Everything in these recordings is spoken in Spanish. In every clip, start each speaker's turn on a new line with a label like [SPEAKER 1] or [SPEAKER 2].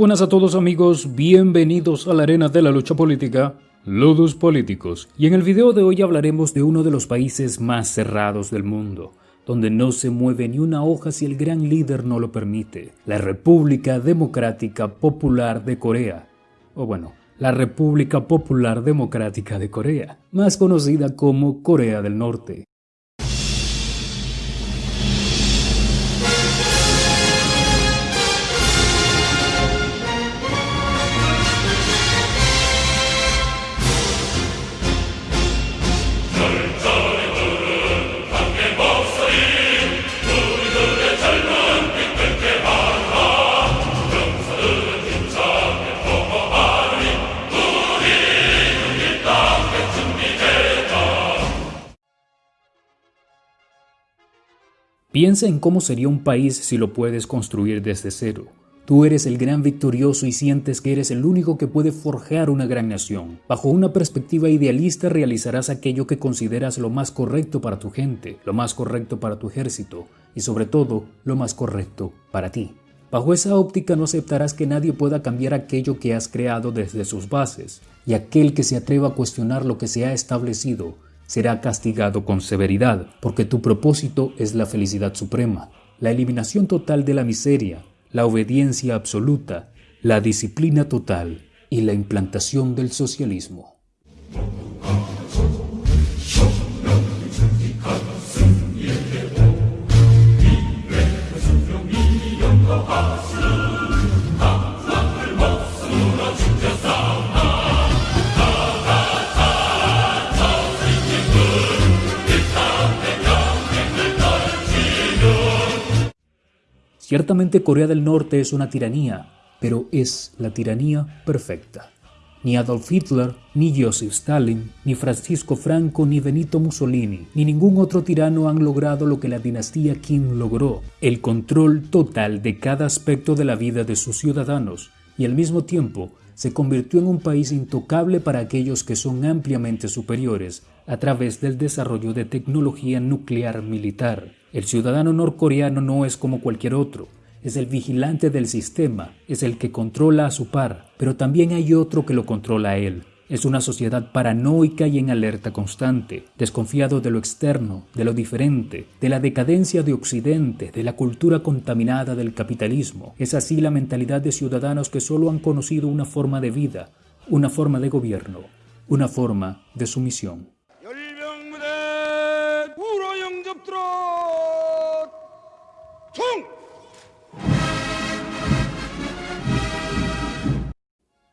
[SPEAKER 1] buenas a todos amigos, bienvenidos a la arena de la lucha política, Ludus Políticos, y en el video de hoy hablaremos de uno de los países más cerrados del mundo, donde no se mueve ni una hoja si el gran líder no lo permite, la República Democrática Popular de Corea, o bueno, la República Popular Democrática de Corea, más conocida como Corea del Norte. Piensa en cómo sería un país si lo puedes construir desde cero. Tú eres el gran victorioso y sientes que eres el único que puede forjar una gran nación. Bajo una perspectiva idealista realizarás aquello que consideras lo más correcto para tu gente, lo más correcto para tu ejército y sobre todo lo más correcto para ti. Bajo esa óptica no aceptarás que nadie pueda cambiar aquello que has creado desde sus bases, y aquel que se atreva a cuestionar lo que se ha establecido será castigado con severidad, porque tu propósito es la felicidad suprema, la eliminación total de la miseria, la obediencia absoluta, la disciplina total y la implantación del socialismo. Ciertamente Corea del Norte es una tiranía, pero es la tiranía perfecta. Ni Adolf Hitler, ni Joseph Stalin, ni Francisco Franco, ni Benito Mussolini, ni ningún otro tirano han logrado lo que la dinastía Kim logró, el control total de cada aspecto de la vida de sus ciudadanos, y al mismo tiempo se convirtió en un país intocable para aquellos que son ampliamente superiores a través del desarrollo de tecnología nuclear militar. El ciudadano norcoreano no es como cualquier otro, es el vigilante del sistema, es el que controla a su par, pero también hay otro que lo controla a él. Es una sociedad paranoica y en alerta constante, desconfiado de lo externo, de lo diferente, de la decadencia de Occidente, de la cultura contaminada del capitalismo. Es así la mentalidad de ciudadanos que solo han conocido una forma de vida, una forma de gobierno, una forma de sumisión.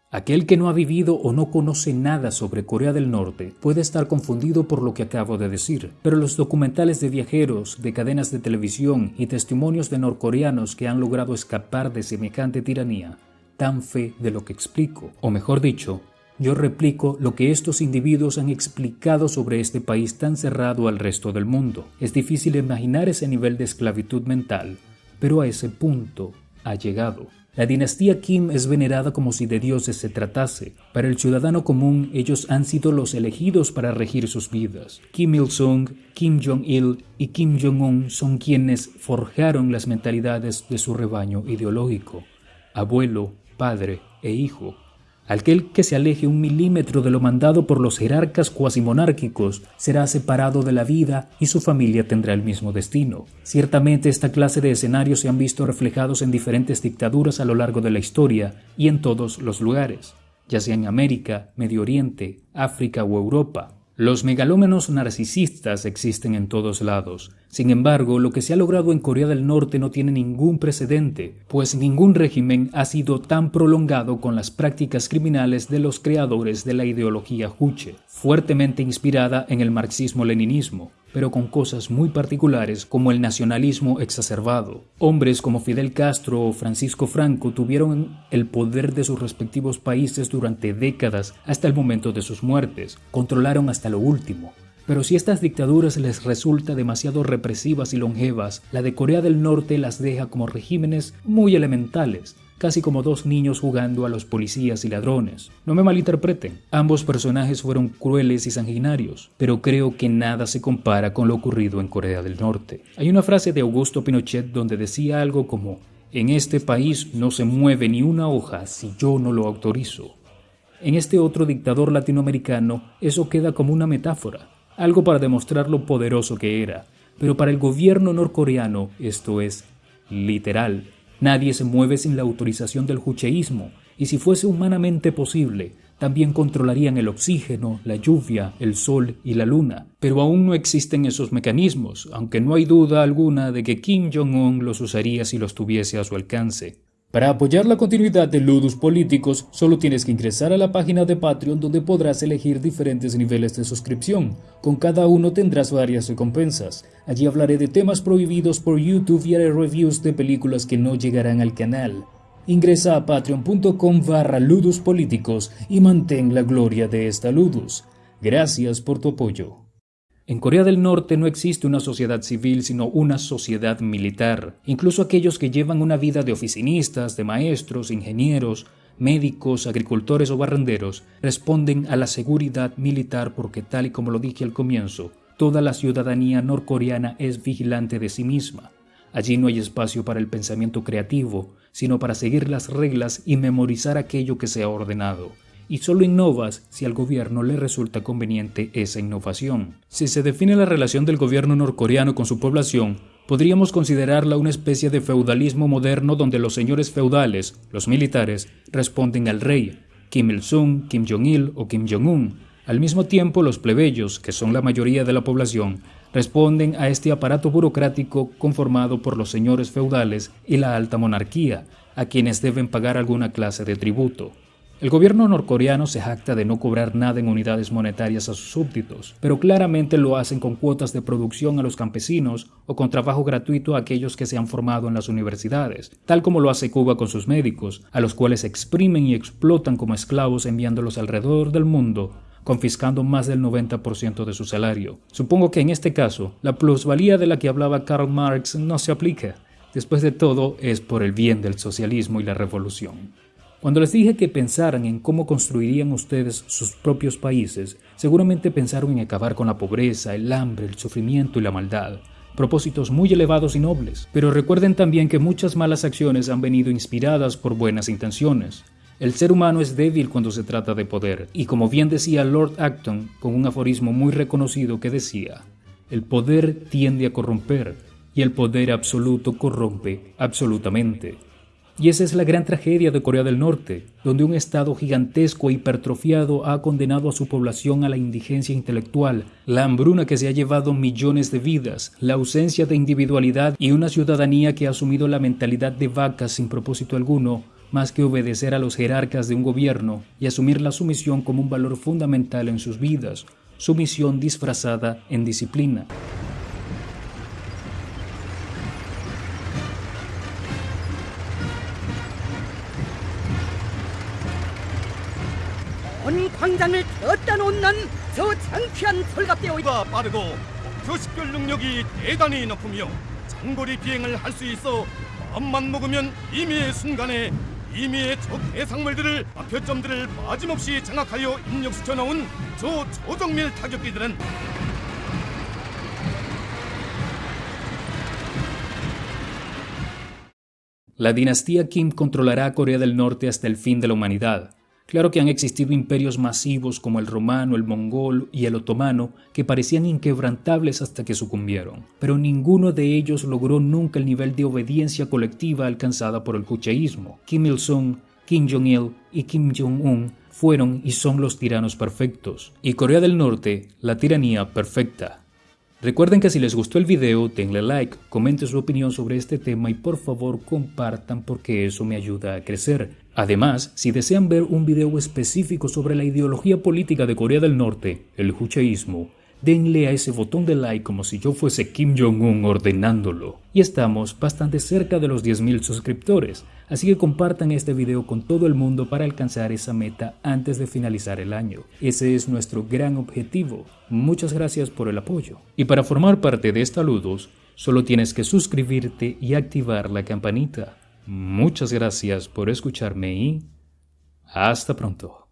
[SPEAKER 1] Aquel que no ha vivido o no conoce nada sobre Corea del Norte puede estar confundido por lo que acabo de decir, pero los documentales de viajeros, de cadenas de televisión y testimonios de norcoreanos que han logrado escapar de semejante tiranía dan fe de lo que explico, o mejor dicho, yo replico lo que estos individuos han explicado sobre este país tan cerrado al resto del mundo. Es difícil imaginar ese nivel de esclavitud mental, pero a ese punto ha llegado. La dinastía Kim es venerada como si de dioses se tratase. Para el ciudadano común, ellos han sido los elegidos para regir sus vidas. Kim Il-sung, Kim Jong-il y Kim Jong-un son quienes forjaron las mentalidades de su rebaño ideológico. Abuelo, padre e hijo Aquel que se aleje un milímetro de lo mandado por los jerarcas cuasimonárquicos será separado de la vida y su familia tendrá el mismo destino. Ciertamente esta clase de escenarios se han visto reflejados en diferentes dictaduras a lo largo de la historia y en todos los lugares, ya sea en América, Medio Oriente, África o Europa. Los megalómenos narcisistas existen en todos lados. Sin embargo, lo que se ha logrado en Corea del Norte no tiene ningún precedente, pues ningún régimen ha sido tan prolongado con las prácticas criminales de los creadores de la ideología Juche, fuertemente inspirada en el marxismo-leninismo, pero con cosas muy particulares como el nacionalismo exacerbado. Hombres como Fidel Castro o Francisco Franco tuvieron el poder de sus respectivos países durante décadas hasta el momento de sus muertes, controlaron hasta lo último. Pero si estas dictaduras les resulta demasiado represivas y longevas, la de Corea del Norte las deja como regímenes muy elementales, casi como dos niños jugando a los policías y ladrones. No me malinterpreten, ambos personajes fueron crueles y sanguinarios, pero creo que nada se compara con lo ocurrido en Corea del Norte. Hay una frase de Augusto Pinochet donde decía algo como En este país no se mueve ni una hoja si yo no lo autorizo. En este otro dictador latinoamericano eso queda como una metáfora, algo para demostrar lo poderoso que era. Pero para el gobierno norcoreano esto es literal. Nadie se mueve sin la autorización del jucheísmo, y si fuese humanamente posible, también controlarían el oxígeno, la lluvia, el sol y la luna. Pero aún no existen esos mecanismos, aunque no hay duda alguna de que Kim Jong-un los usaría si los tuviese a su alcance. Para apoyar la continuidad de Ludus Políticos, solo tienes que ingresar a la página de Patreon donde podrás elegir diferentes niveles de suscripción. Con cada uno tendrás varias recompensas. Allí hablaré de temas prohibidos por YouTube y haré reviews de películas que no llegarán al canal. Ingresa a patreon.com barra Ludus y mantén la gloria de esta Ludus. Gracias por tu apoyo. En Corea del Norte no existe una sociedad civil, sino una sociedad militar. Incluso aquellos que llevan una vida de oficinistas, de maestros, ingenieros, médicos, agricultores o barrenderos, responden a la seguridad militar porque tal y como lo dije al comienzo, toda la ciudadanía norcoreana es vigilante de sí misma. Allí no hay espacio para el pensamiento creativo, sino para seguir las reglas y memorizar aquello que se ha ordenado y solo innovas si al gobierno le resulta conveniente esa innovación. Si se define la relación del gobierno norcoreano con su población, podríamos considerarla una especie de feudalismo moderno donde los señores feudales, los militares, responden al rey, Kim Il-sung, Kim Jong-il o Kim Jong-un. Al mismo tiempo, los plebeyos, que son la mayoría de la población, responden a este aparato burocrático conformado por los señores feudales y la alta monarquía, a quienes deben pagar alguna clase de tributo. El gobierno norcoreano se jacta de no cobrar nada en unidades monetarias a sus súbditos, pero claramente lo hacen con cuotas de producción a los campesinos o con trabajo gratuito a aquellos que se han formado en las universidades, tal como lo hace Cuba con sus médicos, a los cuales exprimen y explotan como esclavos enviándolos alrededor del mundo confiscando más del 90% de su salario. Supongo que en este caso, la plusvalía de la que hablaba Karl Marx no se aplica. Después de todo, es por el bien del socialismo y la revolución. Cuando les dije que pensaran en cómo construirían ustedes sus propios países, seguramente pensaron en acabar con la pobreza, el hambre, el sufrimiento y la maldad. Propósitos muy elevados y nobles. Pero recuerden también que muchas malas acciones han venido inspiradas por buenas intenciones. El ser humano es débil cuando se trata de poder, y como bien decía Lord Acton con un aforismo muy reconocido que decía, el poder tiende a corromper, y el poder absoluto corrompe absolutamente. Y esa es la gran tragedia de Corea del Norte, donde un Estado gigantesco e hipertrofiado ha condenado a su población a la indigencia intelectual, la hambruna que se ha llevado millones de vidas, la ausencia de individualidad y una ciudadanía que ha asumido la mentalidad de vacas sin propósito alguno, más que obedecer a los jerarcas de un gobierno y asumir la sumisión como un valor fundamental en sus vidas, sumisión disfrazada en disciplina.
[SPEAKER 2] 온 광장을 걷다 놓는 저 창피한 설갑대오가 빠르고 표식별 능력이 대단히 높으며 장거리 비행을 할 수 있어 마음만 먹으면 임의의 순간에 임의의 적 해상물들을 목표점들을 빠짐없이 장악하여 입력시켜 나온 저 초정밀 타격기들은
[SPEAKER 1] La dinastía Kim controlará Corea del Norte hasta el fin de la humanidad. Claro que han existido imperios masivos como el romano, el mongol y el otomano que parecían inquebrantables hasta que sucumbieron, pero ninguno de ellos logró nunca el nivel de obediencia colectiva alcanzada por el jucheísmo. Kim Il-sung, Kim Jong-il y Kim Jong-un fueron y son los tiranos perfectos, y Corea del Norte la tiranía perfecta. Recuerden que si les gustó el video, denle like, comenten su opinión sobre este tema y por favor compartan porque eso me ayuda a crecer. Además, si desean ver un video específico sobre la ideología política de Corea del Norte, el jucheísmo, denle a ese botón de like como si yo fuese Kim Jong-un ordenándolo. Y estamos bastante cerca de los 10.000 suscriptores, así que compartan este video con todo el mundo para alcanzar esa meta antes de finalizar el año. Ese es nuestro gran objetivo. Muchas gracias por el apoyo. Y para formar parte de Estaludos, solo tienes que suscribirte y activar la campanita. Muchas gracias por escucharme y hasta pronto.